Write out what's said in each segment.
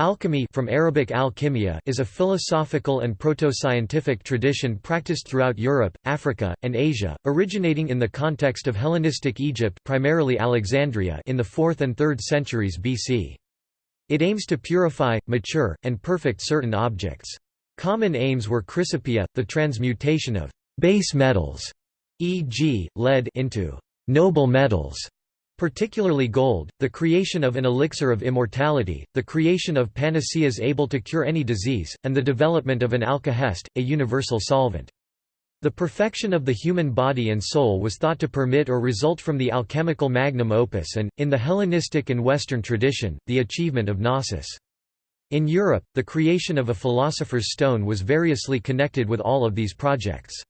Alchemy from Arabic al is a philosophical and proto-scientific tradition practiced throughout Europe, Africa, and Asia, originating in the context of Hellenistic Egypt primarily Alexandria in the 4th and 3rd centuries BC. It aims to purify, mature, and perfect certain objects. Common aims were chrysopoeia, the transmutation of base metals, e.g., lead into noble metals, particularly gold, the creation of an elixir of immortality, the creation of panaceas able to cure any disease, and the development of an alkahest, a universal solvent. The perfection of the human body and soul was thought to permit or result from the alchemical magnum opus and, in the Hellenistic and Western tradition, the achievement of gnosis. In Europe, the creation of a philosopher's stone was variously connected with all of these projects.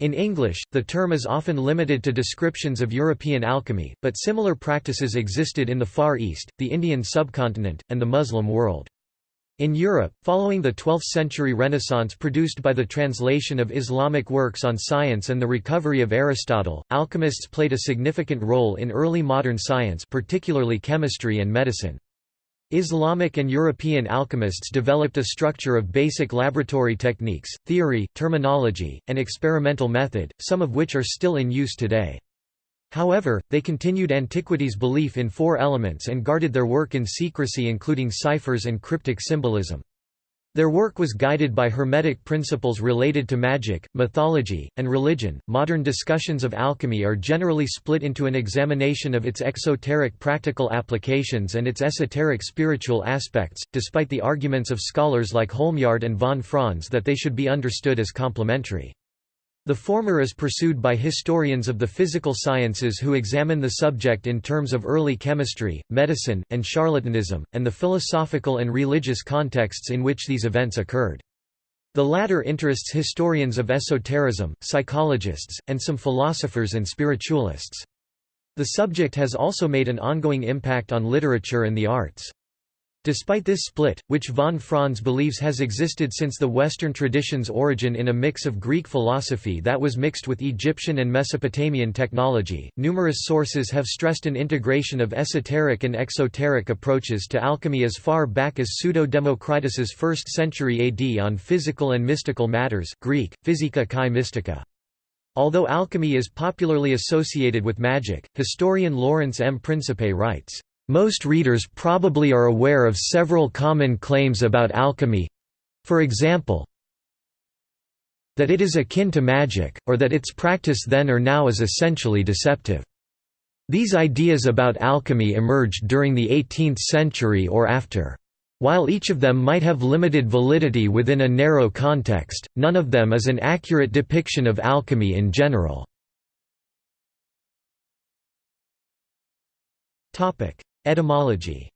In English, the term is often limited to descriptions of European alchemy, but similar practices existed in the Far East, the Indian subcontinent, and the Muslim world. In Europe, following the 12th-century Renaissance produced by the translation of Islamic works on science and the recovery of Aristotle, alchemists played a significant role in early modern science particularly chemistry and medicine. Islamic and European alchemists developed a structure of basic laboratory techniques, theory, terminology, and experimental method, some of which are still in use today. However, they continued antiquity's belief in four elements and guarded their work in secrecy including ciphers and cryptic symbolism. Their work was guided by Hermetic principles related to magic, mythology, and religion. Modern discussions of alchemy are generally split into an examination of its exoteric practical applications and its esoteric spiritual aspects, despite the arguments of scholars like Holmyard and von Franz that they should be understood as complementary. The former is pursued by historians of the physical sciences who examine the subject in terms of early chemistry, medicine, and charlatanism, and the philosophical and religious contexts in which these events occurred. The latter interests historians of esotericism, psychologists, and some philosophers and spiritualists. The subject has also made an ongoing impact on literature and the arts. Despite this split, which von Franz believes has existed since the Western tradition's origin in a mix of Greek philosophy that was mixed with Egyptian and Mesopotamian technology, numerous sources have stressed an integration of esoteric and exoteric approaches to alchemy as far back as Pseudo-Democritus's 1st century AD on physical and mystical matters Greek, Physika kai mystica. Although alchemy is popularly associated with magic, historian Lawrence M. Principe writes, most readers probably are aware of several common claims about alchemy for example, that it is akin to magic, or that its practice then or now is essentially deceptive. These ideas about alchemy emerged during the 18th century or after. While each of them might have limited validity within a narrow context, none of them is an accurate depiction of alchemy in general. Etymology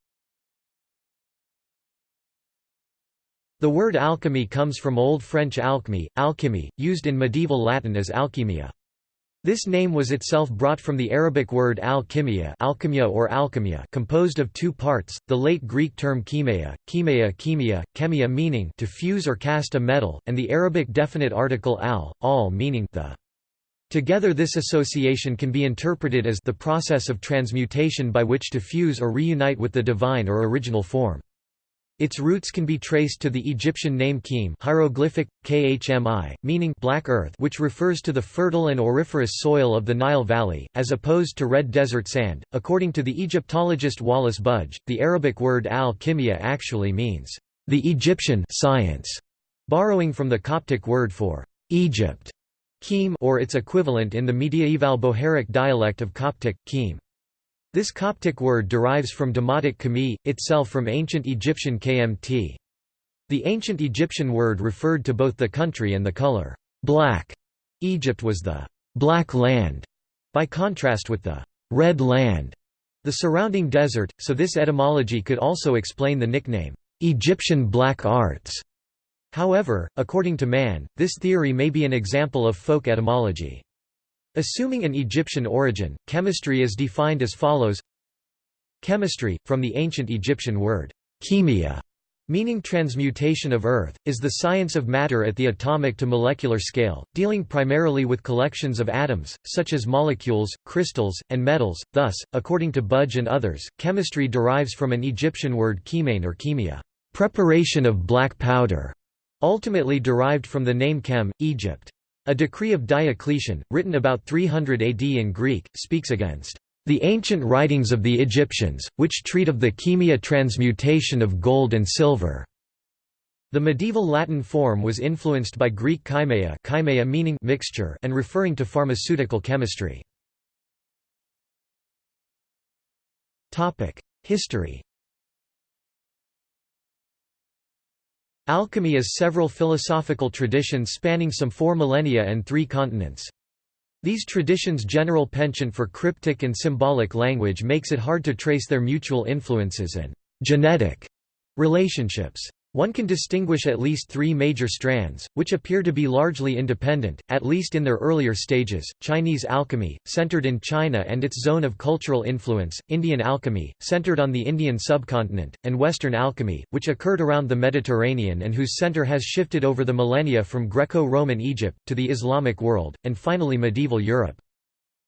The word alchemy comes from Old French alchemy, alchemy, used in medieval Latin as alchemia. This name was itself brought from the Arabic word al-kimia alchemia or alchemia composed of two parts, the late Greek term chemeia, chemeia chemia, chemia meaning to fuse or cast a metal, and the Arabic definite article al, al meaning the. Together this association can be interpreted as the process of transmutation by which to fuse or reunite with the divine or original form. Its roots can be traced to the Egyptian name Khem hieroglyphic, khmi, meaning black earth which refers to the fertile and auriferous soil of the Nile Valley, as opposed to red desert sand. According to the Egyptologist Wallis Budge, the Arabic word al-kimia actually means, the Egyptian science, borrowing from the Coptic word for Egypt. Khem or its equivalent in the mediaeval Bohairic dialect of Coptic, Khem. This Coptic word derives from Demotic Khami, itself from ancient Egyptian kmt. The ancient Egyptian word referred to both the country and the color black. Egypt was the black land, by contrast with the red land, the surrounding desert, so this etymology could also explain the nickname, Egyptian black arts. However, according to Mahn, this theory may be an example of folk etymology. Assuming an Egyptian origin, chemistry is defined as follows Chemistry, from the ancient Egyptian word chemia, meaning transmutation of Earth, is the science of matter at the atomic to molecular scale, dealing primarily with collections of atoms, such as molecules, crystals, and metals. Thus, according to Budge and others, chemistry derives from an Egyptian word chemain or chemia, preparation of black powder, ultimately derived from the name Chem, Egypt. A decree of Diocletian, written about 300 AD in Greek, speaks against the ancient writings of the Egyptians, which treat of the chemia transmutation of gold and silver. The medieval Latin form was influenced by Greek chaimeia, chaimeia meaning mixture and referring to pharmaceutical chemistry. History. Alchemy is several philosophical traditions spanning some four millennia and three continents. These traditions' general penchant for cryptic and symbolic language makes it hard to trace their mutual influences and genetic relationships. One can distinguish at least three major strands, which appear to be largely independent, at least in their earlier stages, Chinese alchemy, centered in China and its zone of cultural influence, Indian alchemy, centered on the Indian subcontinent, and Western alchemy, which occurred around the Mediterranean and whose center has shifted over the millennia from Greco-Roman Egypt, to the Islamic world, and finally medieval Europe.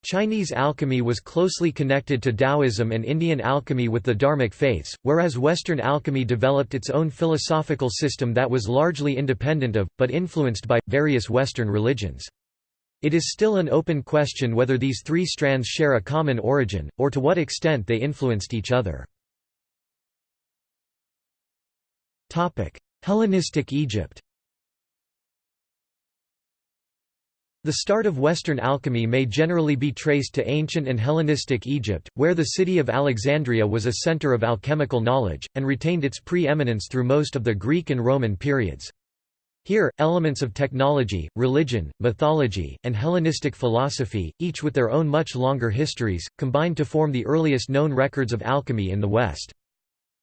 Chinese alchemy was closely connected to Taoism and Indian alchemy with the Dharmic faiths, whereas Western alchemy developed its own philosophical system that was largely independent of, but influenced by, various Western religions. It is still an open question whether these three strands share a common origin, or to what extent they influenced each other. Hellenistic Egypt The start of Western alchemy may generally be traced to ancient and Hellenistic Egypt, where the city of Alexandria was a center of alchemical knowledge, and retained its pre-eminence through most of the Greek and Roman periods. Here, elements of technology, religion, mythology, and Hellenistic philosophy, each with their own much longer histories, combined to form the earliest known records of alchemy in the West.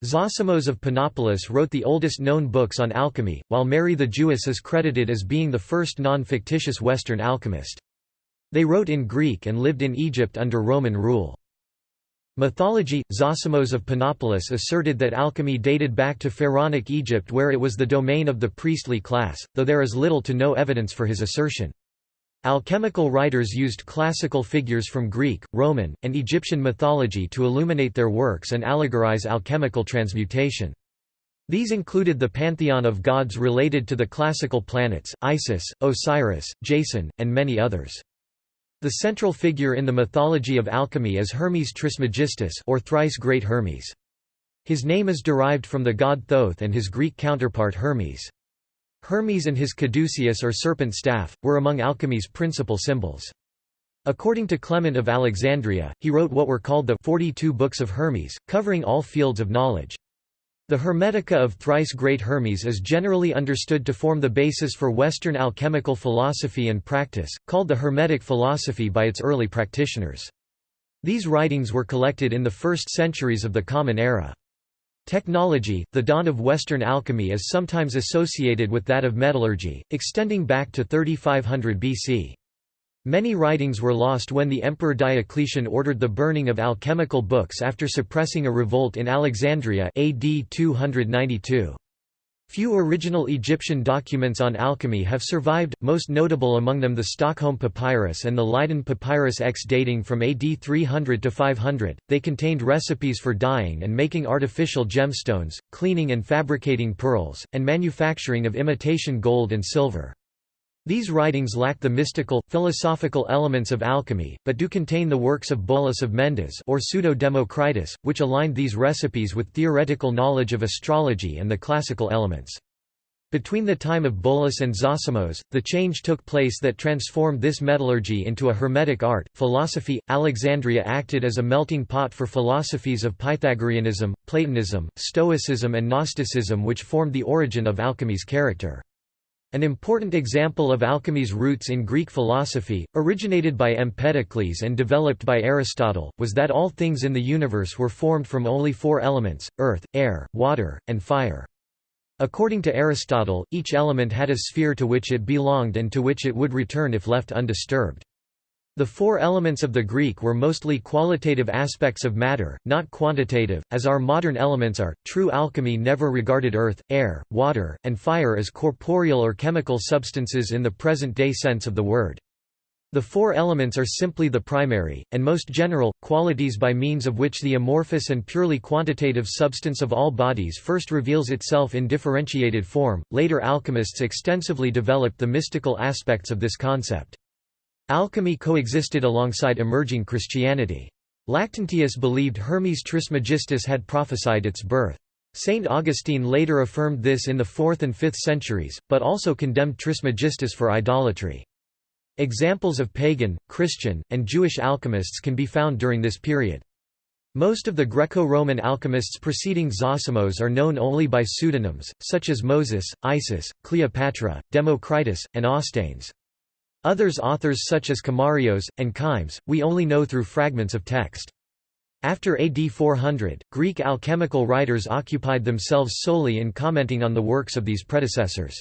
Zosimos of Panopolis wrote the oldest known books on alchemy, while Mary the Jewess is credited as being the first non-fictitious Western alchemist. They wrote in Greek and lived in Egypt under Roman rule. Mythology – Zosimos of Panopolis asserted that alchemy dated back to Pharaonic Egypt where it was the domain of the priestly class, though there is little to no evidence for his assertion. Alchemical writers used classical figures from Greek, Roman, and Egyptian mythology to illuminate their works and allegorize alchemical transmutation. These included the pantheon of gods related to the classical planets, Isis, Osiris, Jason, and many others. The central figure in the mythology of alchemy is Hermes Trismegistus or thrice great Hermes. His name is derived from the god Thoth and his Greek counterpart Hermes. Hermes and his caduceus or serpent staff, were among alchemy's principal symbols. According to Clement of Alexandria, he wrote what were called the 42 Books of Hermes, covering all fields of knowledge. The Hermetica of thrice great Hermes is generally understood to form the basis for Western alchemical philosophy and practice, called the Hermetic philosophy by its early practitioners. These writings were collected in the first centuries of the Common Era. Technology, the dawn of Western alchemy is sometimes associated with that of metallurgy, extending back to 3500 BC. Many writings were lost when the Emperor Diocletian ordered the burning of alchemical books after suppressing a revolt in Alexandria AD 292. Few original Egyptian documents on alchemy have survived, most notable among them the Stockholm Papyrus and the Leiden Papyrus X dating from AD 300 to 500. They contained recipes for dyeing and making artificial gemstones, cleaning and fabricating pearls, and manufacturing of imitation gold and silver. These writings lack the mystical, philosophical elements of alchemy, but do contain the works of Bolus of Mendes or Pseudo-Democritus, which aligned these recipes with theoretical knowledge of astrology and the classical elements. Between the time of Bolus and Zosimos, the change took place that transformed this metallurgy into a hermetic art. Philosophy Alexandria acted as a melting pot for philosophies of Pythagoreanism, Platonism, Stoicism, and Gnosticism, which formed the origin of alchemy's character. An important example of alchemy's roots in Greek philosophy, originated by Empedocles and developed by Aristotle, was that all things in the universe were formed from only four elements, earth, air, water, and fire. According to Aristotle, each element had a sphere to which it belonged and to which it would return if left undisturbed. The four elements of the Greek were mostly qualitative aspects of matter, not quantitative, as our modern elements are. True alchemy never regarded earth, air, water, and fire as corporeal or chemical substances in the present day sense of the word. The four elements are simply the primary, and most general, qualities by means of which the amorphous and purely quantitative substance of all bodies first reveals itself in differentiated form. Later alchemists extensively developed the mystical aspects of this concept. Alchemy coexisted alongside emerging Christianity. Lactantius believed Hermes Trismegistus had prophesied its birth. Saint Augustine later affirmed this in the 4th and 5th centuries, but also condemned Trismegistus for idolatry. Examples of pagan, Christian, and Jewish alchemists can be found during this period. Most of the Greco-Roman alchemists preceding Zosimos are known only by pseudonyms, such as Moses, Isis, Cleopatra, Democritus, and Ostanes. Others authors such as Komarios, and Chymes, we only know through fragments of text. After AD 400, Greek alchemical writers occupied themselves solely in commenting on the works of these predecessors.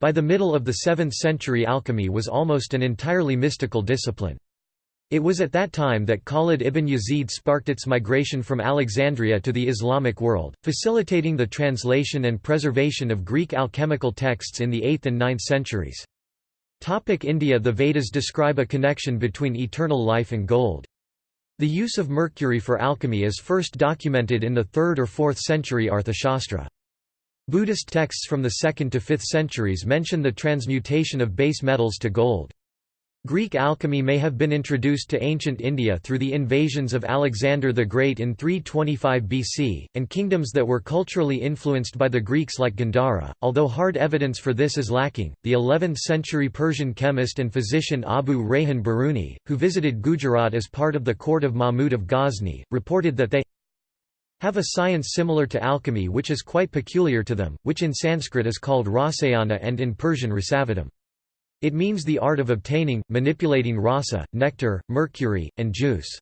By the middle of the 7th century alchemy was almost an entirely mystical discipline. It was at that time that Khalid ibn Yazid sparked its migration from Alexandria to the Islamic world, facilitating the translation and preservation of Greek alchemical texts in the 8th and 9th centuries. Topic India The Vedas describe a connection between eternal life and gold. The use of mercury for alchemy is first documented in the 3rd or 4th century Arthashastra. Buddhist texts from the 2nd to 5th centuries mention the transmutation of base metals to gold. Greek alchemy may have been introduced to ancient India through the invasions of Alexander the Great in 325 BC, and kingdoms that were culturally influenced by the Greeks like Gandhara, although hard evidence for this is lacking. The 11th century Persian chemist and physician Abu Rayhan Biruni, who visited Gujarat as part of the court of Mahmud of Ghazni, reported that they have a science similar to alchemy which is quite peculiar to them, which in Sanskrit is called rasayana and in Persian rasavadam. It means the art of obtaining, manipulating rasa, nectar, mercury, and juice.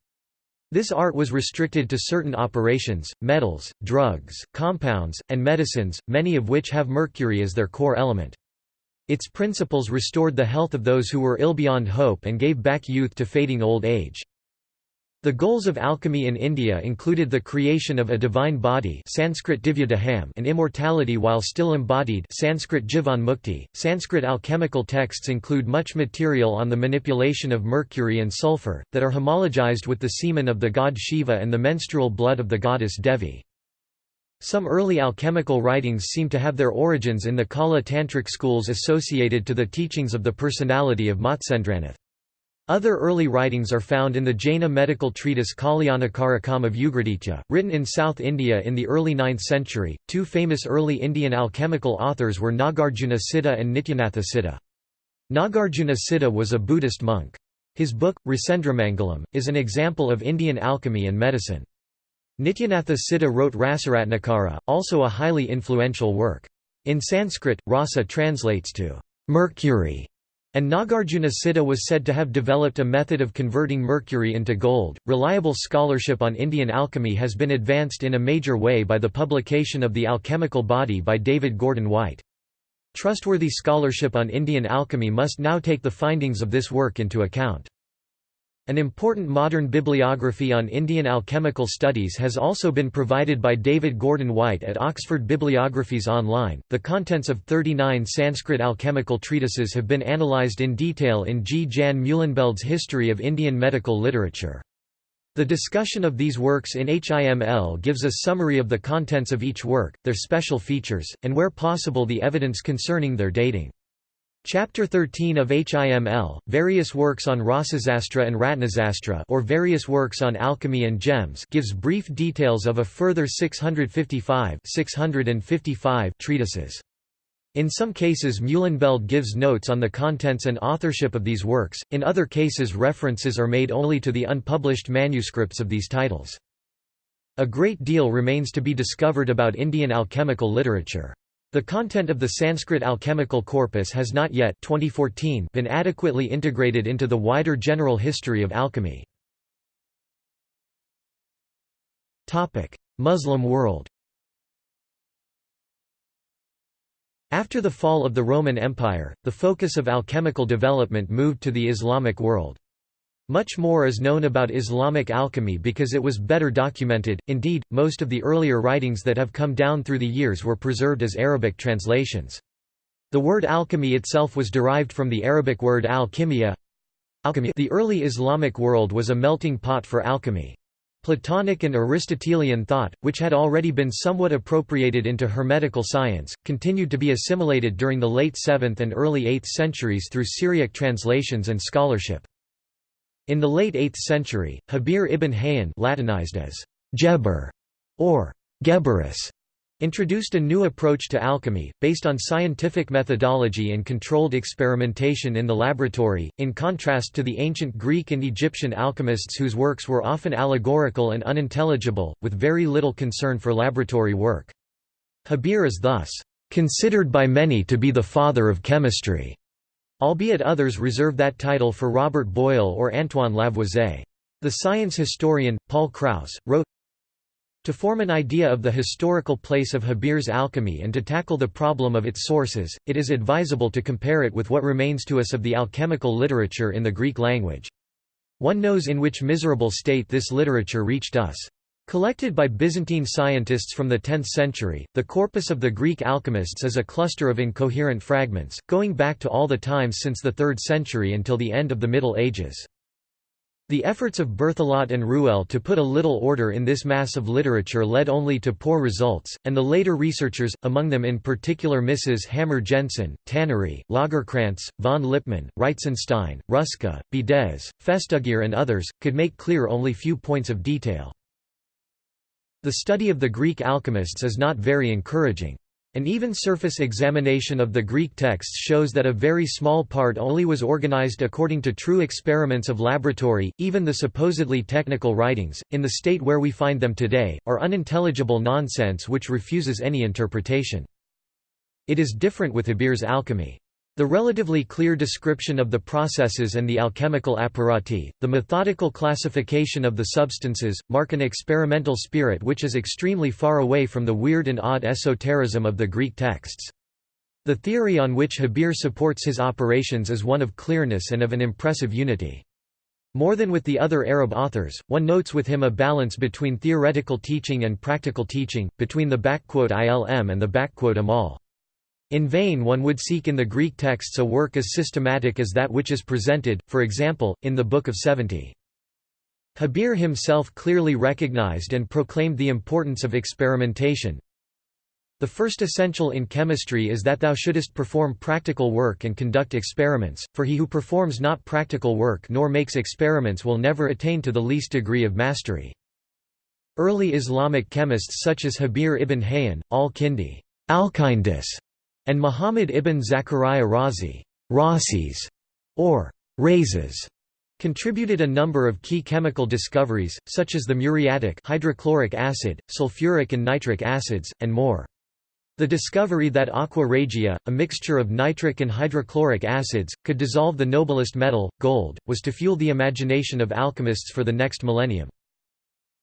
This art was restricted to certain operations, metals, drugs, compounds, and medicines, many of which have mercury as their core element. Its principles restored the health of those who were ill beyond hope and gave back youth to fading old age. The goals of alchemy in India included the creation of a divine body Sanskrit and immortality while still embodied Sanskrit Mukti. Sanskrit alchemical texts include much material on the manipulation of mercury and sulfur, that are homologized with the semen of the god Shiva and the menstrual blood of the goddess Devi. Some early alchemical writings seem to have their origins in the Kaula Tantric schools associated to the teachings of the personality of Matsyendranath. Other early writings are found in the Jaina medical treatise Kalyanakarakam of Ugraditya, written in South India in the early 9th century. Two famous early Indian alchemical authors were Nagarjuna Siddha and Nityanatha Siddha. Nagarjuna Siddha was a Buddhist monk. His book, Rasendramangalam, is an example of Indian alchemy and medicine. Nityanatha Siddha wrote Rasaratnakara, also a highly influential work. In Sanskrit, rasa translates to mercury and Nagarjuna Siddha was said to have developed a method of converting mercury into gold. Reliable scholarship on Indian alchemy has been advanced in a major way by the publication of The Alchemical Body by David Gordon White. Trustworthy scholarship on Indian alchemy must now take the findings of this work into account. An important modern bibliography on Indian alchemical studies has also been provided by David Gordon White at Oxford Bibliographies Online. The contents of 39 Sanskrit alchemical treatises have been analysed in detail in G. Jan Meulenbeld's History of Indian Medical Literature. The discussion of these works in HIML gives a summary of the contents of each work, their special features, and where possible the evidence concerning their dating. Chapter 13 of HIML, various works on Rasasastra and Ratnasastra or various works on alchemy and gems gives brief details of a further 655, 655 treatises. In some cases Meulenbeld gives notes on the contents and authorship of these works, in other cases references are made only to the unpublished manuscripts of these titles. A great deal remains to be discovered about Indian alchemical literature. The content of the Sanskrit alchemical corpus has not yet 2014 been adequately integrated into the wider general history of alchemy. Muslim world After the fall of the Roman Empire, the focus of alchemical development moved to the Islamic world. Much more is known about Islamic alchemy because it was better documented, indeed, most of the earlier writings that have come down through the years were preserved as Arabic translations. The word alchemy itself was derived from the Arabic word al-kimia. The early Islamic world was a melting pot for alchemy. Platonic and Aristotelian thought, which had already been somewhat appropriated into Hermetical science, continued to be assimilated during the late 7th and early 8th centuries through Syriac translations and scholarship. In the late 8th century, Habir ibn Hayyan Latinized as Geber or Geberus introduced a new approach to alchemy, based on scientific methodology and controlled experimentation in the laboratory, in contrast to the ancient Greek and Egyptian alchemists whose works were often allegorical and unintelligible, with very little concern for laboratory work. Habir is thus, "...considered by many to be the father of chemistry." Albeit others reserve that title for Robert Boyle or Antoine Lavoisier. The science historian, Paul Kraus, wrote, to form an idea of the historical place of Habir's alchemy and to tackle the problem of its sources, it is advisable to compare it with what remains to us of the alchemical literature in the Greek language. One knows in which miserable state this literature reached us. Collected by Byzantine scientists from the 10th century, the corpus of the Greek alchemists is a cluster of incoherent fragments, going back to all the times since the 3rd century until the end of the Middle Ages. The efforts of Berthelot and Ruelle to put a little order in this mass of literature led only to poor results, and the later researchers, among them in particular Mrs. Hammer Jensen, Tannery, Lagercrantz, von Lippmann, Reitzenstein, Ruska, Bidez, Festugière and others, could make clear only few points of detail. The study of the Greek alchemists is not very encouraging. An even surface examination of the Greek texts shows that a very small part only was organized according to true experiments of laboratory, even the supposedly technical writings, in the state where we find them today, are unintelligible nonsense which refuses any interpretation. It is different with Habir's alchemy. The relatively clear description of the processes and the alchemical apparati, the methodical classification of the substances, mark an experimental spirit which is extremely far away from the weird and odd esotericism of the Greek texts. The theory on which Habir supports his operations is one of clearness and of an impressive unity. More than with the other Arab authors, one notes with him a balance between theoretical teaching and practical teaching, between the ilm and the amal. In vain one would seek in the Greek texts a work as systematic as that which is presented, for example, in the Book of Seventy. Habir himself clearly recognized and proclaimed the importance of experimentation. The first essential in chemistry is that thou shouldest perform practical work and conduct experiments, for he who performs not practical work nor makes experiments will never attain to the least degree of mastery. Early Islamic chemists such as Habir ibn Hayyan, al-Kindi, Alkindus, and Muhammad ibn Zachariah Razi Rasis, or Rhazes, contributed a number of key chemical discoveries, such as the muriatic hydrochloric acid, sulfuric and nitric acids, and more. The discovery that aqua regia, a mixture of nitric and hydrochloric acids, could dissolve the noblest metal, gold, was to fuel the imagination of alchemists for the next millennium.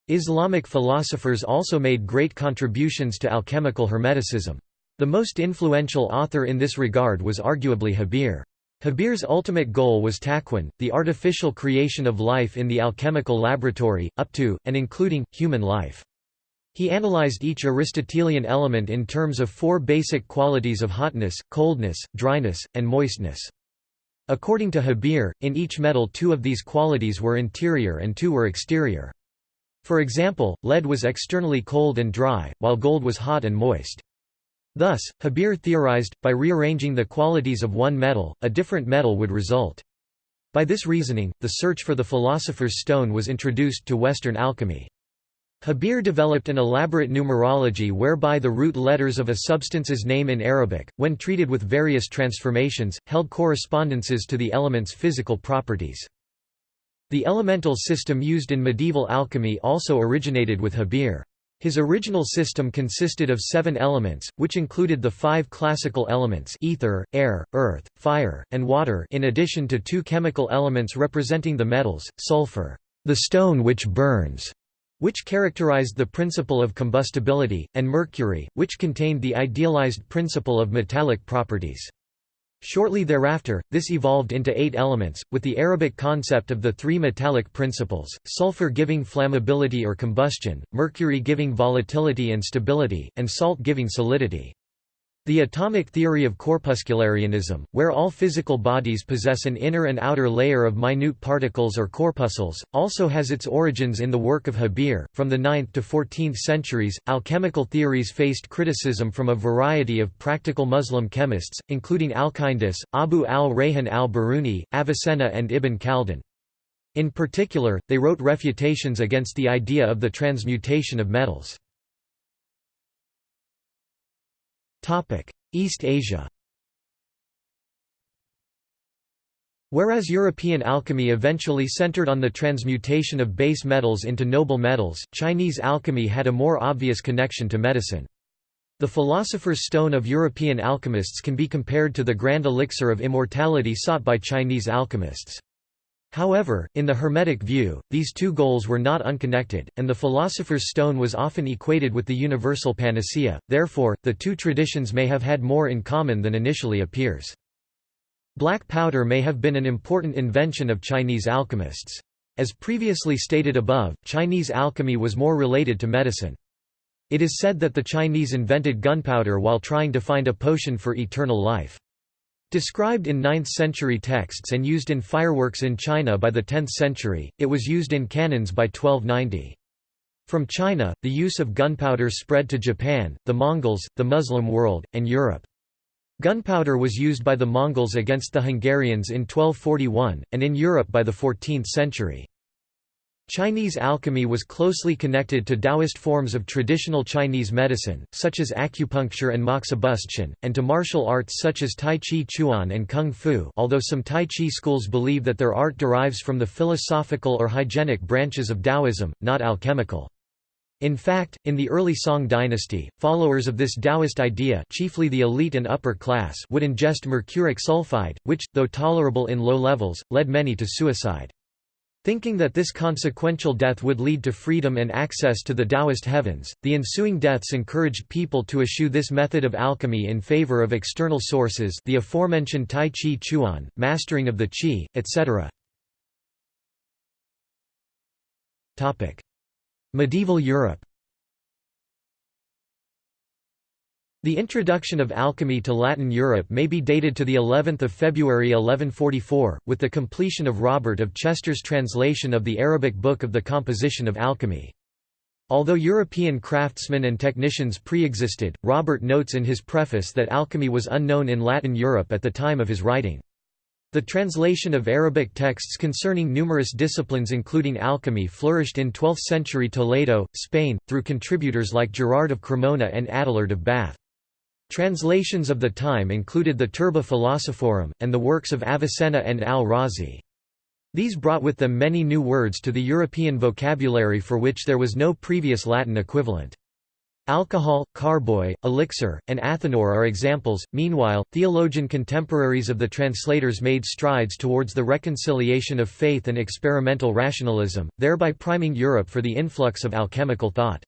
Islamic philosophers also made great contributions to alchemical hermeticism. The most influential author in this regard was arguably Habir. Habir's ultimate goal was takwin, the artificial creation of life in the alchemical laboratory, up to, and including, human life. He analyzed each Aristotelian element in terms of four basic qualities of hotness, coldness, dryness, and moistness. According to Habir, in each metal two of these qualities were interior and two were exterior. For example, lead was externally cold and dry, while gold was hot and moist. Thus, Habir theorized, by rearranging the qualities of one metal, a different metal would result. By this reasoning, the search for the philosopher's stone was introduced to Western alchemy. Habir developed an elaborate numerology whereby the root letters of a substance's name in Arabic, when treated with various transformations, held correspondences to the element's physical properties. The elemental system used in medieval alchemy also originated with Habir. His original system consisted of seven elements, which included the five classical elements ether, air, earth, fire, and water in addition to two chemical elements representing the metals, sulfur, the stone which burns, which characterized the principle of combustibility, and mercury, which contained the idealized principle of metallic properties. Shortly thereafter, this evolved into eight elements, with the Arabic concept of the three metallic principles, sulfur giving flammability or combustion, mercury giving volatility and stability, and salt giving solidity. The atomic theory of corpuscularianism, where all physical bodies possess an inner and outer layer of minute particles or corpuscles, also has its origins in the work of Habir. From the 9th to 14th centuries, alchemical theories faced criticism from a variety of practical Muslim chemists, including Alkindus, Abu al-Rayhan al-Biruni, Avicenna and Ibn Khaldun. In particular, they wrote refutations against the idea of the transmutation of metals. East Asia Whereas European alchemy eventually centered on the transmutation of base metals into noble metals, Chinese alchemy had a more obvious connection to medicine. The philosopher's stone of European alchemists can be compared to the grand elixir of immortality sought by Chinese alchemists. However, in the Hermetic view, these two goals were not unconnected, and the philosopher's stone was often equated with the universal panacea, therefore, the two traditions may have had more in common than initially appears. Black powder may have been an important invention of Chinese alchemists. As previously stated above, Chinese alchemy was more related to medicine. It is said that the Chinese invented gunpowder while trying to find a potion for eternal life. Described in 9th-century texts and used in fireworks in China by the 10th century, it was used in cannons by 1290. From China, the use of gunpowder spread to Japan, the Mongols, the Muslim world, and Europe. Gunpowder was used by the Mongols against the Hungarians in 1241, and in Europe by the 14th century. Chinese alchemy was closely connected to Taoist forms of traditional Chinese medicine, such as acupuncture and moxibustion, and to martial arts such as Tai Chi Chuan and Kung Fu although some Tai Chi schools believe that their art derives from the philosophical or hygienic branches of Taoism, not alchemical. In fact, in the early Song dynasty, followers of this Taoist idea chiefly the elite and upper class would ingest mercuric sulfide, which, though tolerable in low levels, led many to suicide. Thinking that this consequential death would lead to freedom and access to the Taoist heavens, the ensuing deaths encouraged people to eschew this method of alchemy in favor of external sources the aforementioned Tai Chi Chuan, mastering of the Qi, etc. Medieval Europe The introduction of alchemy to Latin Europe may be dated to the 11th of February 1144, with the completion of Robert of Chester's translation of the Arabic book of the Composition of Alchemy. Although European craftsmen and technicians pre-existed, Robert notes in his preface that alchemy was unknown in Latin Europe at the time of his writing. The translation of Arabic texts concerning numerous disciplines including alchemy flourished in 12th-century Toledo, Spain, through contributors like Gerard of Cremona and Adelard of Bath. Translations of the time included the Turba Philosophorum, and the works of Avicenna and al-Razi. These brought with them many new words to the European vocabulary for which there was no previous Latin equivalent. Alcohol, carboy, elixir, and athanor are examples. Meanwhile, theologian contemporaries of the translators made strides towards the reconciliation of faith and experimental rationalism, thereby priming Europe for the influx of alchemical thought.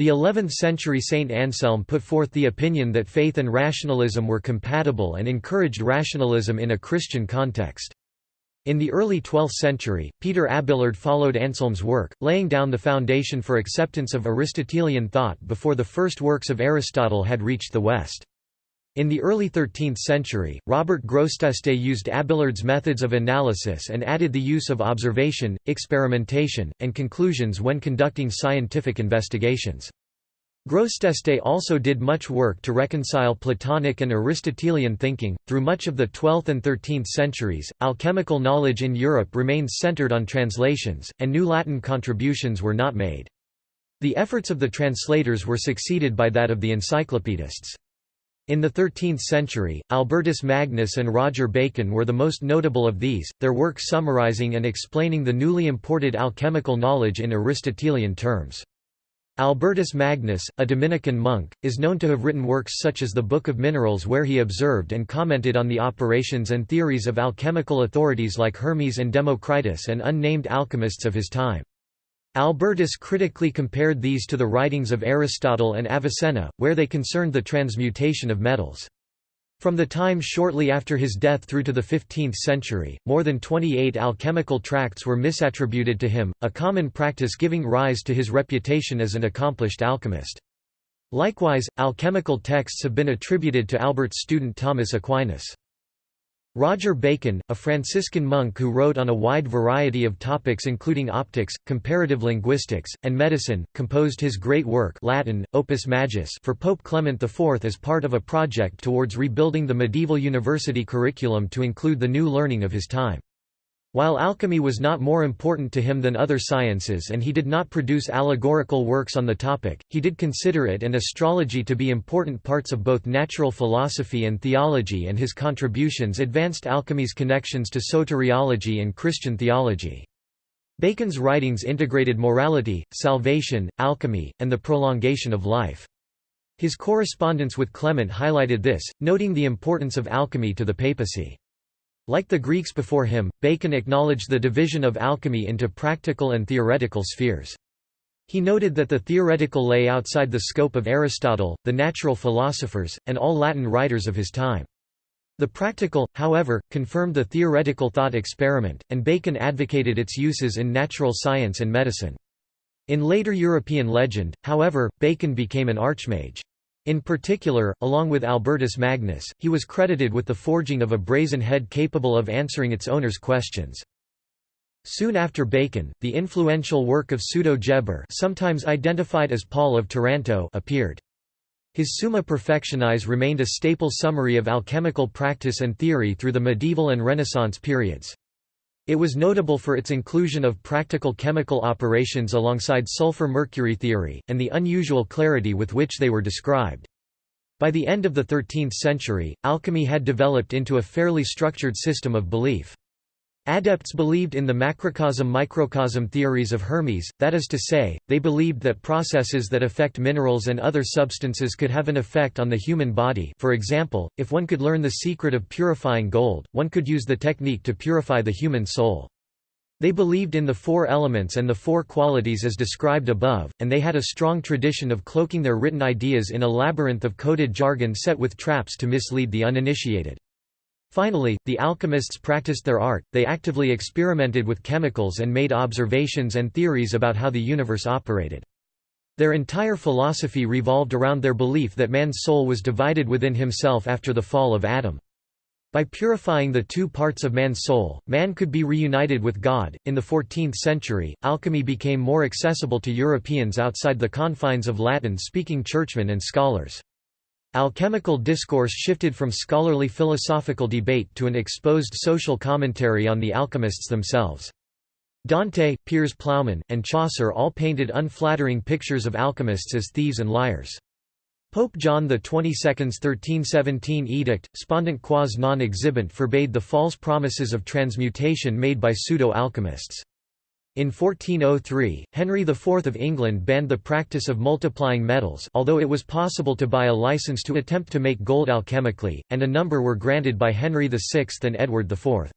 The 11th-century Saint Anselm put forth the opinion that faith and rationalism were compatible and encouraged rationalism in a Christian context. In the early 12th century, Peter Abelard followed Anselm's work, laying down the foundation for acceptance of Aristotelian thought before the first works of Aristotle had reached the West. In the early 13th century, Robert Grosseteste used Abelard's methods of analysis and added the use of observation, experimentation, and conclusions when conducting scientific investigations. Grosseteste also did much work to reconcile Platonic and Aristotelian thinking. Through much of the 12th and 13th centuries, alchemical knowledge in Europe remained centered on translations, and new Latin contributions were not made. The efforts of the translators were succeeded by that of the encyclopedists. In the 13th century, Albertus Magnus and Roger Bacon were the most notable of these, their work summarizing and explaining the newly imported alchemical knowledge in Aristotelian terms. Albertus Magnus, a Dominican monk, is known to have written works such as the Book of Minerals where he observed and commented on the operations and theories of alchemical authorities like Hermes and Democritus and unnamed alchemists of his time. Albertus critically compared these to the writings of Aristotle and Avicenna, where they concerned the transmutation of metals. From the time shortly after his death through to the 15th century, more than 28 alchemical tracts were misattributed to him, a common practice giving rise to his reputation as an accomplished alchemist. Likewise, alchemical texts have been attributed to Albert's student Thomas Aquinas. Roger Bacon, a Franciscan monk who wrote on a wide variety of topics including optics, comparative linguistics, and medicine, composed his great work Latin, Opus Majus for Pope Clement IV as part of a project towards rebuilding the medieval university curriculum to include the new learning of his time. While alchemy was not more important to him than other sciences and he did not produce allegorical works on the topic, he did consider it and astrology to be important parts of both natural philosophy and theology and his contributions advanced alchemy's connections to soteriology and Christian theology. Bacon's writings integrated morality, salvation, alchemy, and the prolongation of life. His correspondence with Clement highlighted this, noting the importance of alchemy to the papacy. Like the Greeks before him, Bacon acknowledged the division of alchemy into practical and theoretical spheres. He noted that the theoretical lay outside the scope of Aristotle, the natural philosophers, and all Latin writers of his time. The practical, however, confirmed the theoretical thought experiment, and Bacon advocated its uses in natural science and medicine. In later European legend, however, Bacon became an archmage. In particular, along with Albertus Magnus, he was credited with the forging of a brazen head capable of answering its owner's questions. Soon after Bacon, the influential work of Pseudo-Geber sometimes identified as Paul of Taranto appeared. His Summa Perfectionis remained a staple summary of alchemical practice and theory through the medieval and Renaissance periods. It was notable for its inclusion of practical chemical operations alongside sulfur-mercury theory, and the unusual clarity with which they were described. By the end of the 13th century, alchemy had developed into a fairly structured system of belief. Adepts believed in the macrocosm-microcosm theories of Hermes, that is to say, they believed that processes that affect minerals and other substances could have an effect on the human body for example, if one could learn the secret of purifying gold, one could use the technique to purify the human soul. They believed in the four elements and the four qualities as described above, and they had a strong tradition of cloaking their written ideas in a labyrinth of coded jargon set with traps to mislead the uninitiated. Finally, the alchemists practiced their art, they actively experimented with chemicals and made observations and theories about how the universe operated. Their entire philosophy revolved around their belief that man's soul was divided within himself after the fall of Adam. By purifying the two parts of man's soul, man could be reunited with God. In the 14th century, alchemy became more accessible to Europeans outside the confines of Latin speaking churchmen and scholars. Alchemical discourse shifted from scholarly philosophical debate to an exposed social commentary on the alchemists themselves. Dante, Piers Plowman, and Chaucer all painted unflattering pictures of alchemists as thieves and liars. Pope John XXII's 1317 edict, spondent quas non exhibent forbade the false promises of transmutation made by pseudo-alchemists. In 1403, Henry IV of England banned the practice of multiplying metals although it was possible to buy a license to attempt to make gold alchemically, and a number were granted by Henry VI and Edward IV.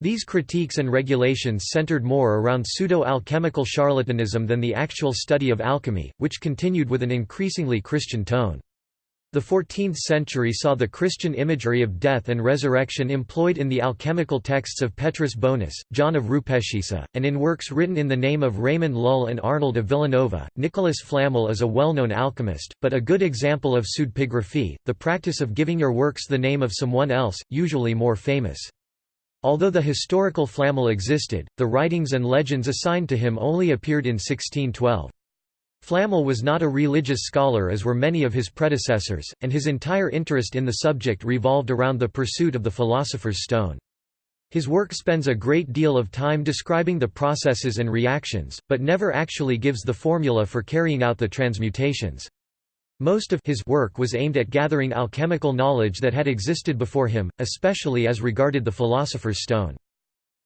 These critiques and regulations centered more around pseudo-alchemical charlatanism than the actual study of alchemy, which continued with an increasingly Christian tone. The 14th century saw the Christian imagery of death and resurrection employed in the alchemical texts of Petrus Bonus, John of Rupecissa, and in works written in the name of Raymond Lull and Arnold of Villanova. Nicholas Flamel is a well-known alchemist, but a good example of pseudepigraphy, the practice of giving your works the name of someone else, usually more famous. Although the historical Flamel existed, the writings and legends assigned to him only appeared in 1612. Flamel was not a religious scholar as were many of his predecessors, and his entire interest in the subject revolved around the pursuit of the philosopher's stone. His work spends a great deal of time describing the processes and reactions, but never actually gives the formula for carrying out the transmutations. Most of his work was aimed at gathering alchemical knowledge that had existed before him, especially as regarded the philosopher's stone.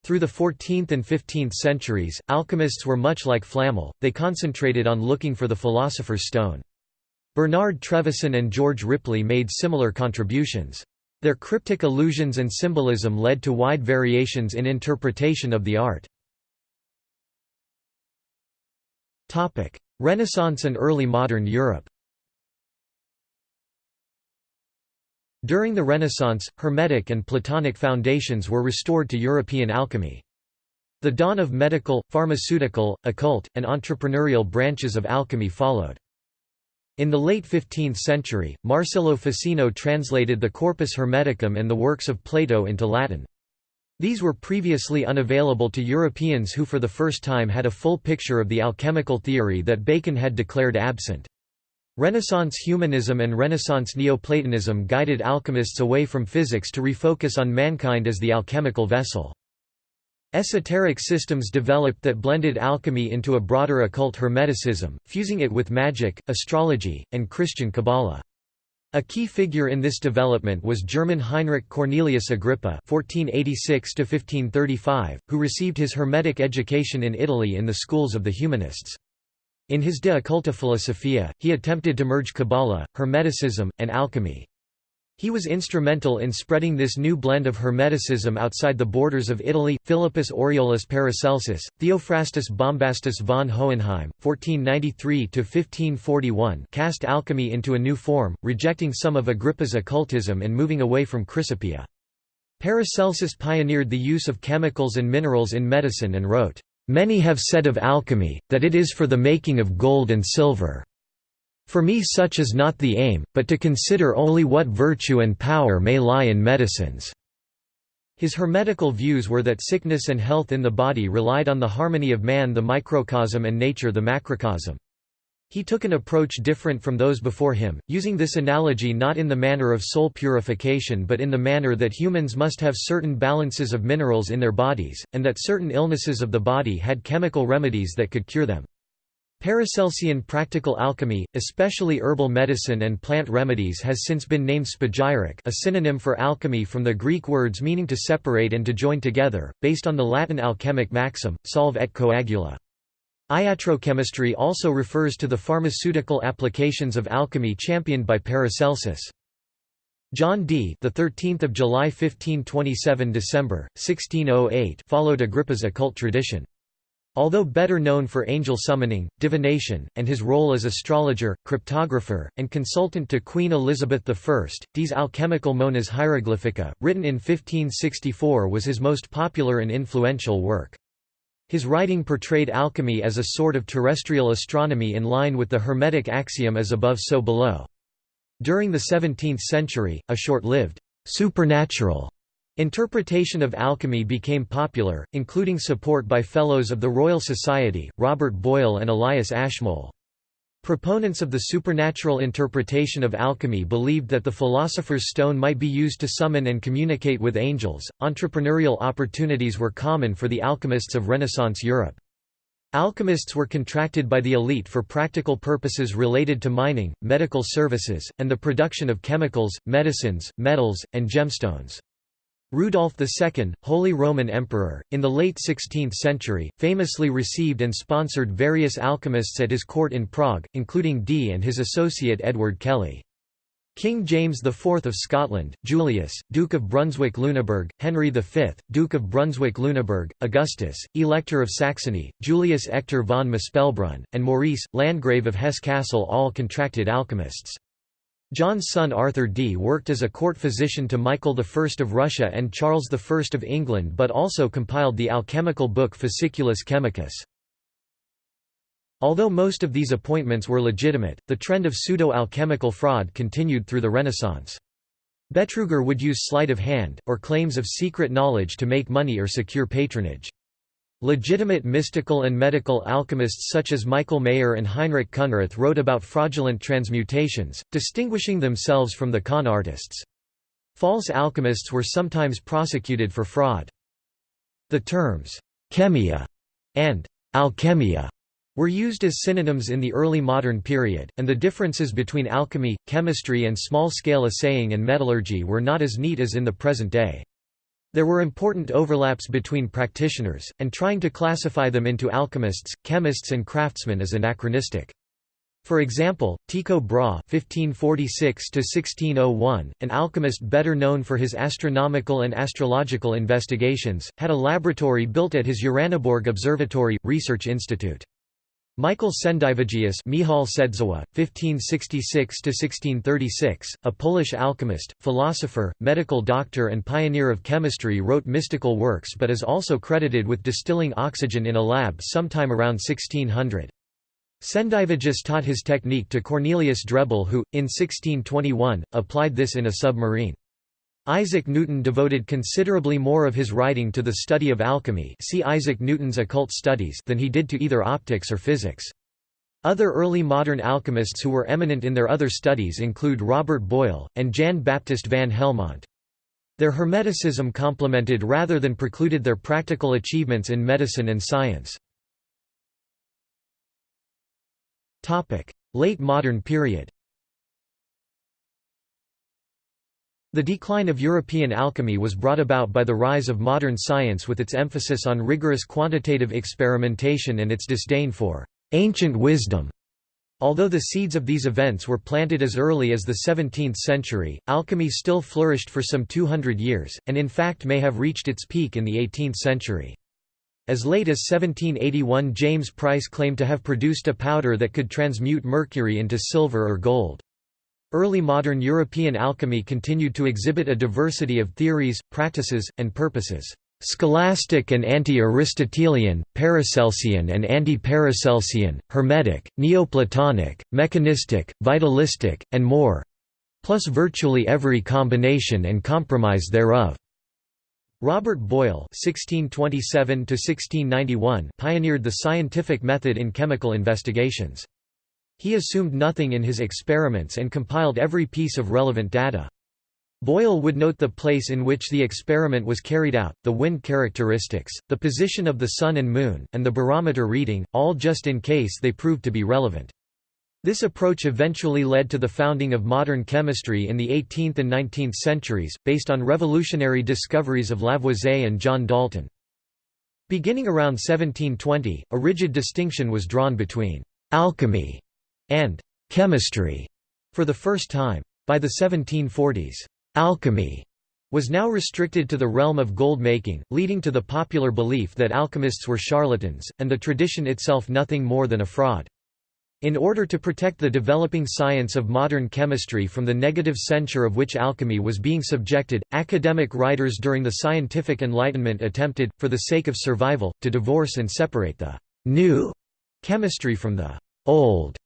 Through the 14th and 15th centuries, alchemists were much like Flamel, they concentrated on looking for the philosopher's stone. Bernard Trevisan and George Ripley made similar contributions. Their cryptic allusions and symbolism led to wide variations in interpretation of the art. Renaissance and early modern Europe During the Renaissance, Hermetic and Platonic foundations were restored to European alchemy. The dawn of medical, pharmaceutical, occult, and entrepreneurial branches of alchemy followed. In the late 15th century, Marsilio Ficino translated the Corpus Hermeticum and the works of Plato into Latin. These were previously unavailable to Europeans who for the first time had a full picture of the alchemical theory that Bacon had declared absent. Renaissance humanism and Renaissance Neoplatonism guided alchemists away from physics to refocus on mankind as the alchemical vessel. Esoteric systems developed that blended alchemy into a broader occult hermeticism, fusing it with magic, astrology, and Christian Kabbalah. A key figure in this development was German Heinrich Cornelius Agrippa (1486–1535), who received his Hermetic education in Italy in the schools of the Humanists. In his De Occulta Philosophia, he attempted to merge Kabbalah, Hermeticism, and alchemy. He was instrumental in spreading this new blend of Hermeticism outside the borders of Italy. Philippus Aureolus Paracelsus, Theophrastus Bombastus von Hohenheim, 1493–1541 cast alchemy into a new form, rejecting some of Agrippa's occultism and moving away from Chrysopoeia. Paracelsus pioneered the use of chemicals and minerals in medicine and wrote, Many have said of alchemy, that it is for the making of gold and silver. For me such is not the aim, but to consider only what virtue and power may lie in medicines." His hermetical views were that sickness and health in the body relied on the harmony of man the microcosm and nature the macrocosm. He took an approach different from those before him, using this analogy not in the manner of soul purification but in the manner that humans must have certain balances of minerals in their bodies, and that certain illnesses of the body had chemical remedies that could cure them. Paracelsian practical alchemy, especially herbal medicine and plant remedies has since been named spagyric a synonym for alchemy from the Greek words meaning to separate and to join together, based on the Latin alchemic maxim, solve et coagula. Iatrochemistry also refers to the pharmaceutical applications of alchemy championed by Paracelsus. John Dee, the 13th of July 1527 December 1608, followed Agrippa's occult tradition. Although better known for angel summoning, divination, and his role as astrologer, cryptographer, and consultant to Queen Elizabeth I, Dee's alchemical Monas Hieroglyphica, written in 1564 was his most popular and influential work. His writing portrayed alchemy as a sort of terrestrial astronomy in line with the Hermetic axiom as above so below. During the 17th century, a short-lived, supernatural interpretation of alchemy became popular, including support by Fellows of the Royal Society, Robert Boyle and Elias Ashmole. Proponents of the supernatural interpretation of alchemy believed that the philosopher's stone might be used to summon and communicate with angels. Entrepreneurial opportunities were common for the alchemists of Renaissance Europe. Alchemists were contracted by the elite for practical purposes related to mining, medical services, and the production of chemicals, medicines, metals, and gemstones. Rudolf II, Holy Roman Emperor, in the late 16th century, famously received and sponsored various alchemists at his court in Prague, including Dee and his associate Edward Kelly. King James IV of Scotland, Julius, Duke of Brunswick-Lüneburg, Henry V, Duke of Brunswick-Lüneburg, Augustus, Elector of Saxony, Julius Echter von Mespelbrunn, and Maurice, Landgrave of Hesse-Kassel all contracted alchemists. John's son Arthur Dee worked as a court physician to Michael I of Russia and Charles I of England but also compiled the alchemical book Fasciculus Chemicus. Although most of these appointments were legitimate, the trend of pseudo-alchemical fraud continued through the Renaissance. Betrüger would use sleight of hand, or claims of secret knowledge to make money or secure patronage. Legitimate mystical and medical alchemists such as Michael Maier and Heinrich Khunrath wrote about fraudulent transmutations, distinguishing themselves from the con artists. False alchemists were sometimes prosecuted for fraud. The terms, chemia and alchemia were used as synonyms in the early modern period, and the differences between alchemy, chemistry and small-scale assaying and metallurgy were not as neat as in the present day. There were important overlaps between practitioners, and trying to classify them into alchemists, chemists and craftsmen is anachronistic. For example, Tycho Brahe (1546–1601), an alchemist better known for his astronomical and astrological investigations, had a laboratory built at his Uraniborg Observatory research institute. Michael Sendivogius Michal Sedzowa, 1566–1636, a Polish alchemist, philosopher, medical doctor and pioneer of chemistry wrote mystical works but is also credited with distilling oxygen in a lab sometime around 1600. Sendivogius taught his technique to Cornelius Drebbel who, in 1621, applied this in a submarine. Isaac Newton devoted considerably more of his writing to the study of alchemy see Isaac Newton's occult studies than he did to either optics or physics. Other early modern alchemists who were eminent in their other studies include Robert Boyle, and Jan Baptist van Helmont. Their Hermeticism complemented rather than precluded their practical achievements in medicine and science. Late modern period The decline of European alchemy was brought about by the rise of modern science with its emphasis on rigorous quantitative experimentation and its disdain for «ancient wisdom». Although the seeds of these events were planted as early as the 17th century, alchemy still flourished for some 200 years, and in fact may have reached its peak in the 18th century. As late as 1781 James Price claimed to have produced a powder that could transmute mercury into silver or gold. Early modern European alchemy continued to exhibit a diversity of theories, practices, and purposes. Scholastic and anti-Aristotelian, Paracelsian and anti-Paracelsian, Hermetic, Neoplatonic, mechanistic, vitalistic, and more plus virtually every combination and compromise thereof. Robert Boyle (1627–1691) pioneered the scientific method in chemical investigations. He assumed nothing in his experiments and compiled every piece of relevant data. Boyle would note the place in which the experiment was carried out, the wind characteristics, the position of the Sun and Moon, and the barometer reading, all just in case they proved to be relevant. This approach eventually led to the founding of modern chemistry in the 18th and 19th centuries, based on revolutionary discoveries of Lavoisier and John Dalton. Beginning around 1720, a rigid distinction was drawn between «alchemy» and chemistry for the first time. By the 1740s, alchemy was now restricted to the realm of gold making, leading to the popular belief that alchemists were charlatans, and the tradition itself nothing more than a fraud. In order to protect the developing science of modern chemistry from the negative censure of which alchemy was being subjected, academic writers during the scientific enlightenment attempted, for the sake of survival, to divorce and separate the «new» chemistry from the «old»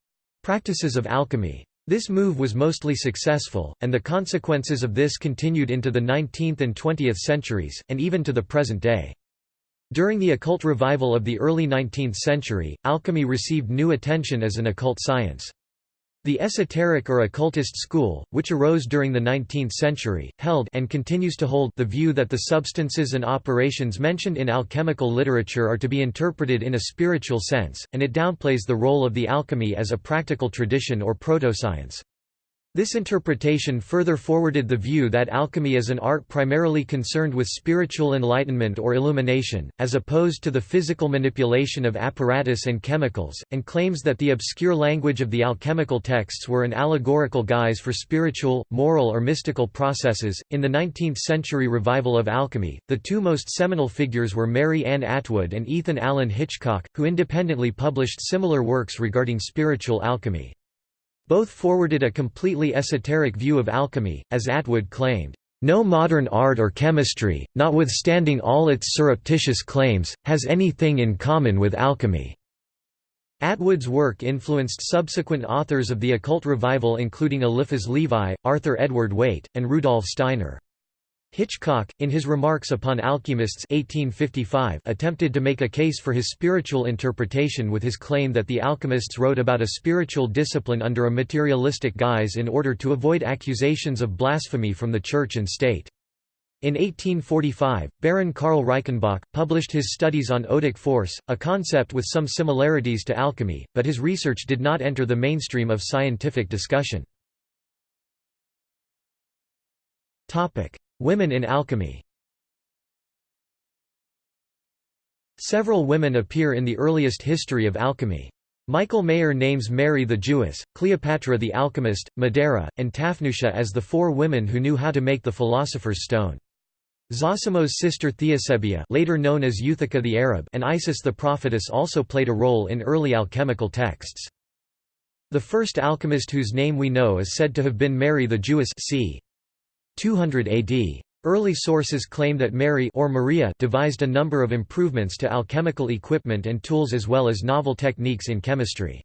Practices of alchemy. This move was mostly successful, and the consequences of this continued into the 19th and 20th centuries, and even to the present day. During the occult revival of the early 19th century, alchemy received new attention as an occult science. The esoteric or occultist school, which arose during the 19th century, held and continues to hold the view that the substances and operations mentioned in alchemical literature are to be interpreted in a spiritual sense, and it downplays the role of the alchemy as a practical tradition or proto-science. This interpretation further forwarded the view that alchemy is an art primarily concerned with spiritual enlightenment or illumination, as opposed to the physical manipulation of apparatus and chemicals, and claims that the obscure language of the alchemical texts were an allegorical guise for spiritual, moral, or mystical processes. In the 19th century revival of alchemy, the two most seminal figures were Mary Ann Atwood and Ethan Allen Hitchcock, who independently published similar works regarding spiritual alchemy. Both forwarded a completely esoteric view of alchemy, as Atwood claimed, "...no modern art or chemistry, notwithstanding all its surreptitious claims, has anything in common with alchemy." Atwood's work influenced subsequent authors of the occult revival including Eliphas Levi, Arthur Edward Waite, and Rudolf Steiner. Hitchcock, in his Remarks upon Alchemists 1855, attempted to make a case for his spiritual interpretation with his claim that the alchemists wrote about a spiritual discipline under a materialistic guise in order to avoid accusations of blasphemy from the Church and state. In 1845, Baron Karl Reichenbach, published his studies on Odic force, a concept with some similarities to alchemy, but his research did not enter the mainstream of scientific discussion. Women in alchemy Several women appear in the earliest history of alchemy. Michael Maier names Mary the Jewess, Cleopatra the alchemist, Medera, and Tafnutia as the four women who knew how to make the philosopher's stone. Zosimos' sister Theosebia later known as Euthika the Arab and Isis the prophetess also played a role in early alchemical texts. The first alchemist whose name we know is said to have been Mary the Jewess c. 200 AD. Early sources claim that Mary or Maria devised a number of improvements to alchemical equipment and tools as well as novel techniques in chemistry.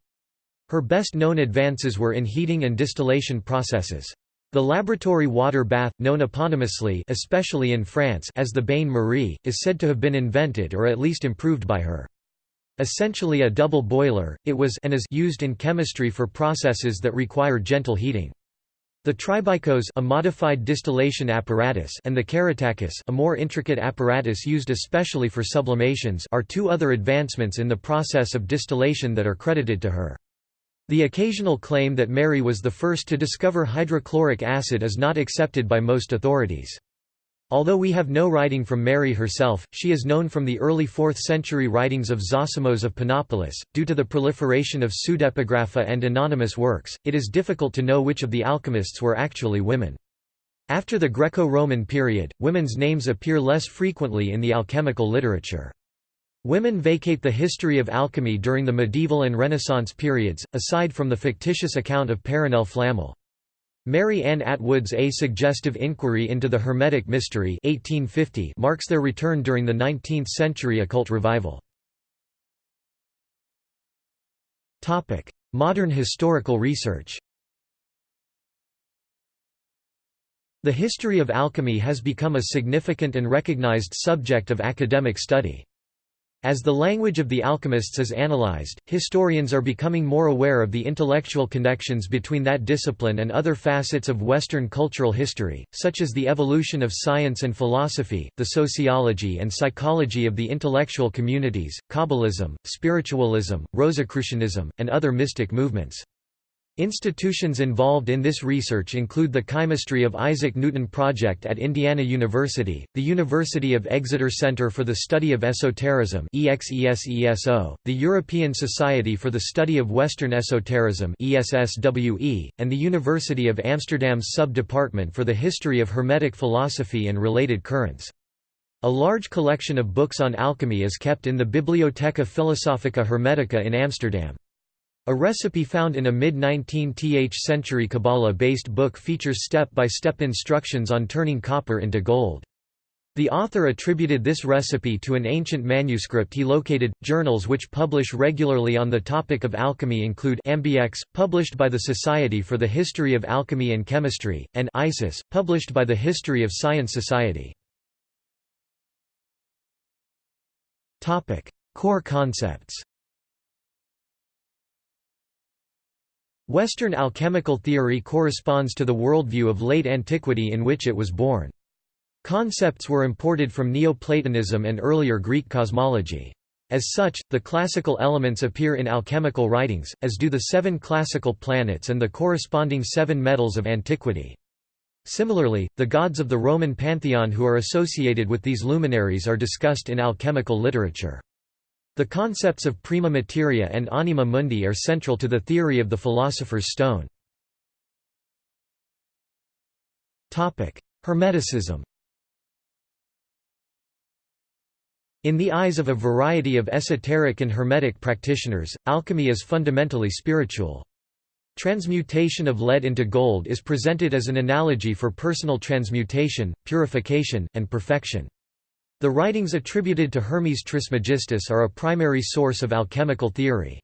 Her best known advances were in heating and distillation processes. The laboratory water bath, known eponymously especially in France as the Bain Marie, is said to have been invented or at least improved by her. Essentially a double boiler, it was and is used in chemistry for processes that require gentle heating. The tribikos a modified distillation apparatus and the kerotakis a more intricate apparatus used especially for sublimations are two other advancements in the process of distillation that are credited to her. The occasional claim that Mary was the first to discover hydrochloric acid is not accepted by most authorities. Although we have no writing from Mary herself, she is known from the early 4th century writings of Zosimos of Panopolis. Due to the proliferation of pseudepigrapha and anonymous works, it is difficult to know which of the alchemists were actually women. After the Greco-Roman period, women's names appear less frequently in the alchemical literature. Women vacate the history of alchemy during the medieval and Renaissance periods, aside from the fictitious account of Perenelle Flamel. Mary Ann Atwood's A Suggestive Inquiry into the Hermetic Mystery 1850 marks their return during the 19th-century occult revival. Modern historical research The history of alchemy has become a significant and recognized subject of academic study. As the language of the alchemists is analyzed, historians are becoming more aware of the intellectual connections between that discipline and other facets of Western cultural history, such as the evolution of science and philosophy, the sociology and psychology of the intellectual communities, Kabbalism, spiritualism, Rosicrucianism, and other mystic movements. Institutions involved in this research include the Chemistry of Isaac Newton Project at Indiana University, the University of Exeter Center for the Study of Esotericism the European Society for the Study of Western Esotericism and the University of Amsterdam's Sub-Department for the History of Hermetic Philosophy and Related Currents. A large collection of books on alchemy is kept in the Bibliotheca Philosophica Hermetica in Amsterdam. A recipe found in a mid-19th century Kabbalah-based book features step-by-step -step instructions on turning copper into gold. The author attributed this recipe to an ancient manuscript he located. Journals which publish regularly on the topic of alchemy include Ambix, published by the Society for the History of Alchemy and Chemistry, and Isis, published by the History of Science Society. Topic: Core concepts. Western alchemical theory corresponds to the worldview of late antiquity in which it was born. Concepts were imported from Neoplatonism and earlier Greek cosmology. As such, the classical elements appear in alchemical writings, as do the seven classical planets and the corresponding seven metals of antiquity. Similarly, the gods of the Roman pantheon who are associated with these luminaries are discussed in alchemical literature. The concepts of prima materia and anima mundi are central to the theory of the philosopher's stone. Hermeticism In the eyes of a variety of esoteric and hermetic practitioners, alchemy is fundamentally spiritual. Transmutation of lead into gold is presented as an analogy for personal transmutation, purification, and perfection. The writings attributed to Hermes Trismegistus are a primary source of alchemical theory.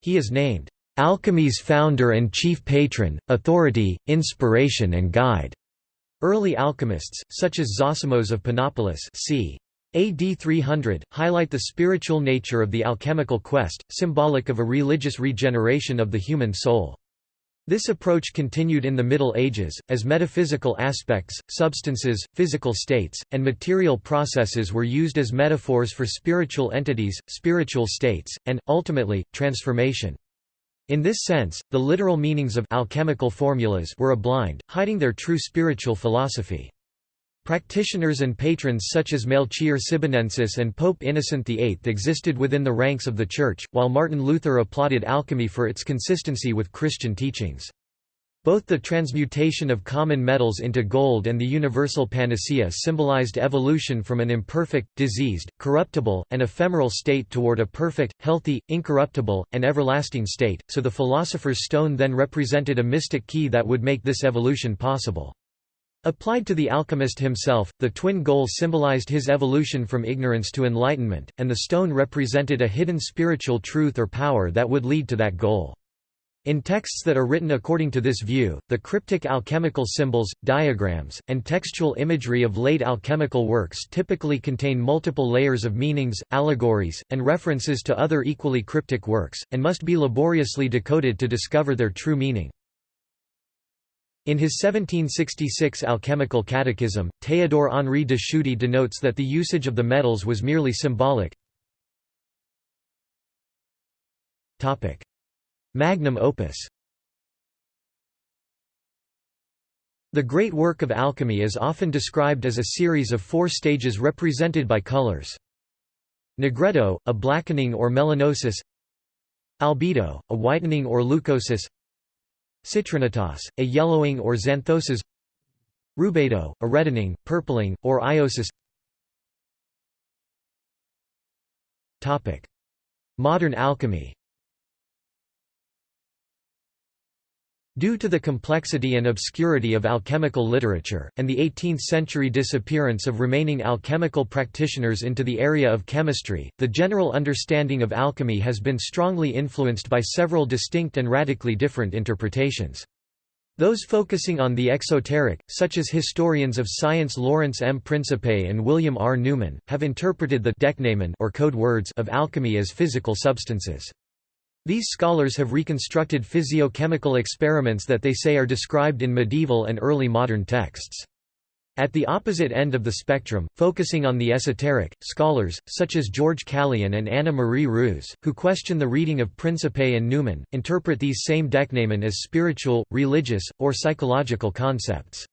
He is named, "...alchemy's founder and chief patron, authority, inspiration and guide." Early alchemists, such as Zosimos of Panopolis c. AD 300, highlight the spiritual nature of the alchemical quest, symbolic of a religious regeneration of the human soul. This approach continued in the Middle Ages, as metaphysical aspects, substances, physical states, and material processes were used as metaphors for spiritual entities, spiritual states, and, ultimately, transformation. In this sense, the literal meanings of alchemical formulas were a blind, hiding their true spiritual philosophy. Practitioners and patrons such as Melchior Cibinensis and Pope Innocent VIII existed within the ranks of the Church, while Martin Luther applauded alchemy for its consistency with Christian teachings. Both the transmutation of common metals into gold and the universal panacea symbolized evolution from an imperfect, diseased, corruptible, and ephemeral state toward a perfect, healthy, incorruptible, and everlasting state, so the philosopher's stone then represented a mystic key that would make this evolution possible. Applied to the alchemist himself, the twin goal symbolized his evolution from ignorance to enlightenment, and the stone represented a hidden spiritual truth or power that would lead to that goal. In texts that are written according to this view, the cryptic alchemical symbols, diagrams, and textual imagery of late alchemical works typically contain multiple layers of meanings, allegories, and references to other equally cryptic works, and must be laboriously decoded to discover their true meaning. In his 1766 Alchemical Catechism, Théodore Henri de Tschudi denotes that the usage of the metals was merely symbolic. Magnum opus The great work of alchemy is often described as a series of four stages represented by colors. Nigredo, a blackening or melanosis Albedo, a whitening or leucosis Citrinitas, a yellowing or xanthosis Rubedo, a reddening, purpling, or iosis. Modern alchemy Due to the complexity and obscurity of alchemical literature, and the 18th-century disappearance of remaining alchemical practitioners into the area of chemistry, the general understanding of alchemy has been strongly influenced by several distinct and radically different interpretations. Those focusing on the exoteric, such as historians of science Lawrence M. Principe and William R. Newman, have interpreted the decknamen or code words of alchemy as physical substances. These scholars have reconstructed physiochemical experiments that they say are described in medieval and early modern texts. At the opposite end of the spectrum, focusing on the esoteric, scholars, such as George Calian and Anna Marie Roos, who question the reading of Principe and Newman, interpret these same decknamen as spiritual, religious, or psychological concepts.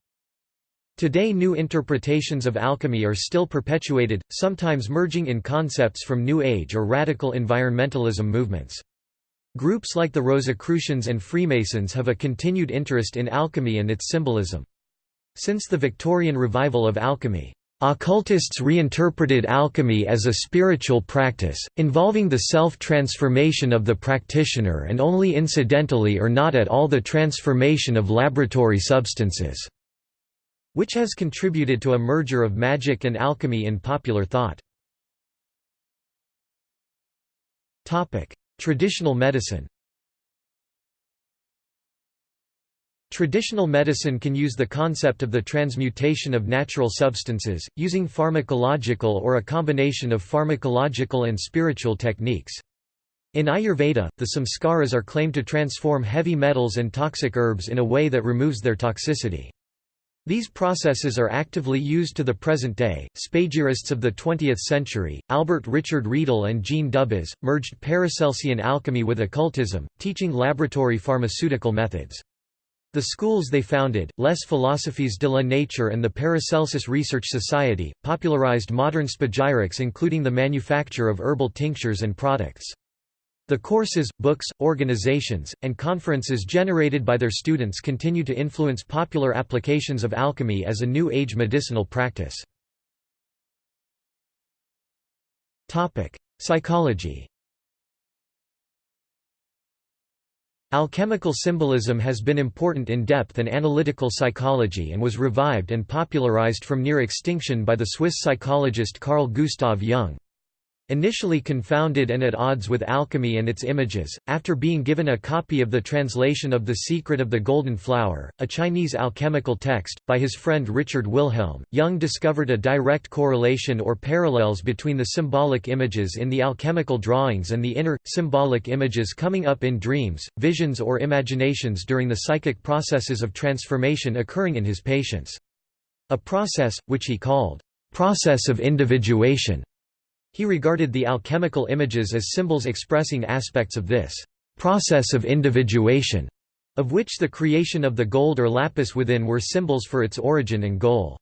Today new interpretations of alchemy are still perpetuated, sometimes merging in concepts from New Age or radical environmentalism movements. Groups like the Rosicrucians and Freemasons have a continued interest in alchemy and its symbolism. Since the Victorian revival of alchemy, Occultists reinterpreted alchemy as a spiritual practice, involving the self-transformation of the practitioner and only incidentally or not at all the transformation of laboratory substances, which has contributed to a merger of magic and alchemy in popular thought. Traditional medicine Traditional medicine can use the concept of the transmutation of natural substances, using pharmacological or a combination of pharmacological and spiritual techniques. In Ayurveda, the samskaras are claimed to transform heavy metals and toxic herbs in a way that removes their toxicity. These processes are actively used to the present day. Spagyrists of the 20th century, Albert Richard Riedel and Jean Dubuis, merged Paracelsian alchemy with occultism, teaching laboratory pharmaceutical methods. The schools they founded, Les Philosophies de la Nature and the Paracelsus Research Society, popularized modern spagyrics including the manufacture of herbal tinctures and products. The courses, books, organizations, and conferences generated by their students continue to influence popular applications of alchemy as a New Age medicinal practice. Psychology Alchemical symbolism has been important in depth and analytical psychology and was revived and popularized from near extinction by the Swiss psychologist Carl Gustav Jung. Initially confounded and at odds with alchemy and its images, after being given a copy of the translation of The Secret of the Golden Flower, a Chinese alchemical text, by his friend Richard Wilhelm, Jung discovered a direct correlation or parallels between the symbolic images in the alchemical drawings and the inner, symbolic images coming up in dreams, visions or imaginations during the psychic processes of transformation occurring in his patients. A process, which he called, "...process of individuation." He regarded the alchemical images as symbols expressing aspects of this process of individuation, of which the creation of the gold or lapis within were symbols for its origin and goal.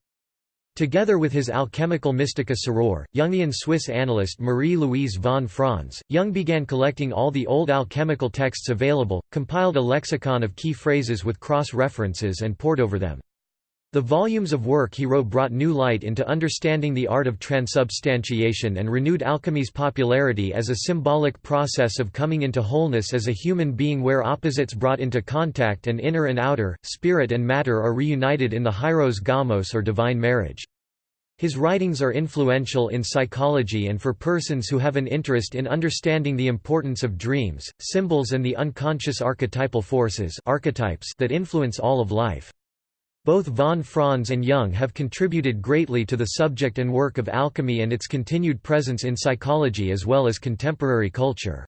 Together with his alchemical Mystica Soror, Jungian Swiss analyst Marie-Louise von Franz, Jung began collecting all the old alchemical texts available, compiled a lexicon of key phrases with cross-references and pored over them. The volumes of work he wrote brought new light into understanding the art of transubstantiation and renewed alchemy's popularity as a symbolic process of coming into wholeness as a human being where opposites brought into contact and inner and outer, spirit and matter are reunited in the hieros gamos or divine marriage. His writings are influential in psychology and for persons who have an interest in understanding the importance of dreams, symbols and the unconscious archetypal forces archetypes that influence all of life. Both von Franz and Jung have contributed greatly to the subject and work of alchemy and its continued presence in psychology as well as contemporary culture.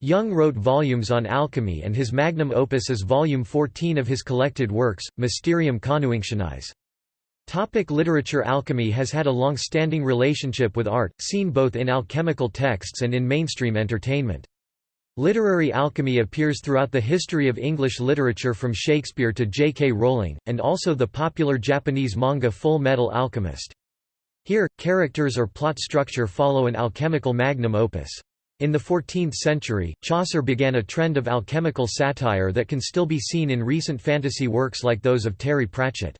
Jung wrote volumes on alchemy and his magnum opus is volume 14 of his collected works, Mysterium Coniunctionis. Topic literature Alchemy has had a long-standing relationship with art, seen both in alchemical texts and in mainstream entertainment. Literary alchemy appears throughout the history of English literature from Shakespeare to J. K. Rowling, and also the popular Japanese manga Full Metal Alchemist. Here, characters or plot structure follow an alchemical magnum opus. In the 14th century, Chaucer began a trend of alchemical satire that can still be seen in recent fantasy works like those of Terry Pratchett.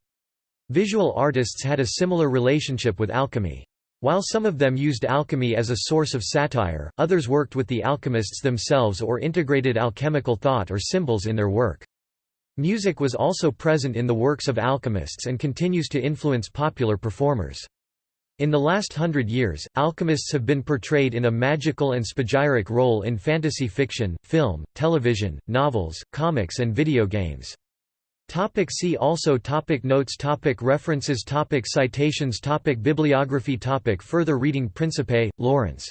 Visual artists had a similar relationship with alchemy. While some of them used alchemy as a source of satire, others worked with the alchemists themselves or integrated alchemical thought or symbols in their work. Music was also present in the works of alchemists and continues to influence popular performers. In the last hundred years, alchemists have been portrayed in a magical and spagyric role in fantasy fiction, film, television, novels, comics and video games. Topic see also topic Notes topic References topic Citations topic Bibliography topic Further reading Principe, Lawrence.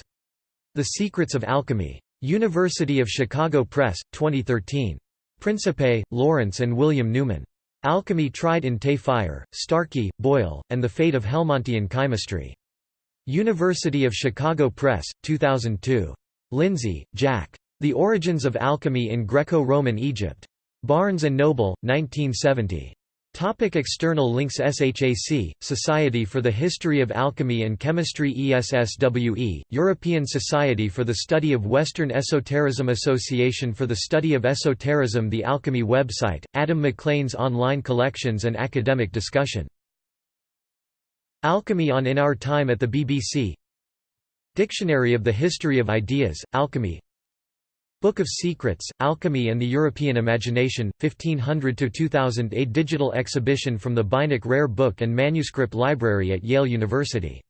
The Secrets of Alchemy. University of Chicago Press, 2013. Principe, Lawrence and William Newman. Alchemy Tried in the Fire, Starkey, Boyle, and the Fate of Helmontian Chemistry. University of Chicago Press, 2002. Lindsay, Jack. The Origins of Alchemy in Greco-Roman Egypt. Barnes & Noble, 1970. Topic external links SHAC, Society for the History of Alchemy and Chemistry ESSWE, European Society for the Study of Western Esotericism Association for the Study of Esotericism The Alchemy website, Adam McLean's online collections and academic discussion. Alchemy on In Our Time at the BBC Dictionary of the History of Ideas, Alchemy Book of Secrets, Alchemy and the European Imagination, 1500–2000 A digital exhibition from the Beinecke Rare Book and Manuscript Library at Yale University